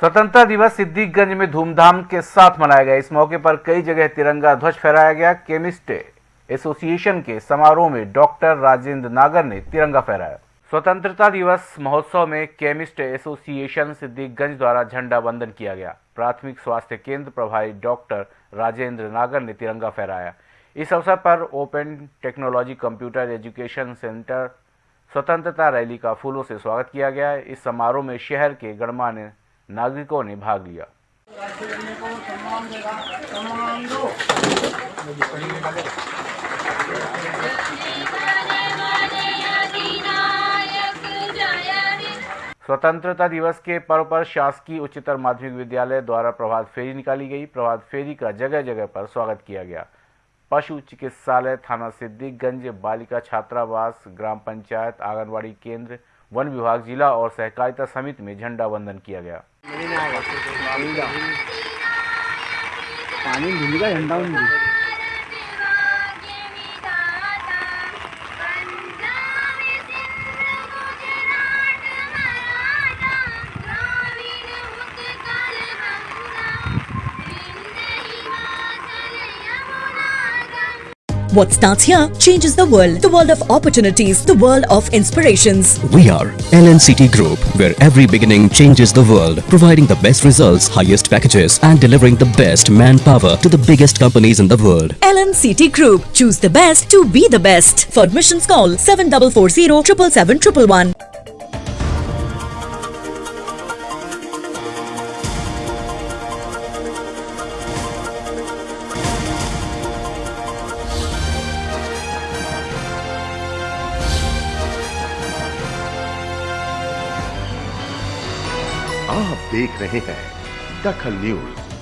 स्वतंत्रता दिवस सिद्दीकगंज में धूमधाम के साथ मनाया गया। इस मौके पर कई जगह तिरंगा ध्वज फहराया गया। केमिस्ट एसोसिएशन के समारोह में डॉक्टर राजेंद्र नागर ने तिरंगा फहराया। स्वतंत्रता दिवस महोत्सव में केमिस्ट एसोसिएशन सिद्दीकगंज द्वारा झंडा वंदन किया गया। प्राथमिक स्वास्थ्य केंद्र प्रभारी डॉक्टर राजेंद्र नागर ने तिरंगा फहराया। इस अवसर पर open technology computer education centre स्वतंत्रता रैली का फूलों से स्वागत किया गया। इस समारोह में शहर के गणमान्य नागरिकों ने भाग लिया। स्वतंत्रता दिवस के पर्व पर शासकीय उच्चतर माध्यमिक विद्यालय द्वारा प्रभात फेरी निकाली गई। प्रभात फेरी का जगह जगह पर स्वागत किया गया। पशु चिकित्सालय थाना सिद्दीकगंज बालिका छात्रावास, ग्राम पंचायत आंगनबाड़ी केंद्र, वन विभाग, जिला और सहकारिता समिति में झंडा वंदन किया गया। पानी झंडा What starts here changes the world. The world of opportunities, the world of inspirations. We are LNCT Group, where every beginning changes the world, providing the best results, highest packages, and delivering the best manpower to the biggest companies in the world. LNCT Group. Choose the best to be the best. For admissions call 7440 777 आप देख रहे हैं दखल news.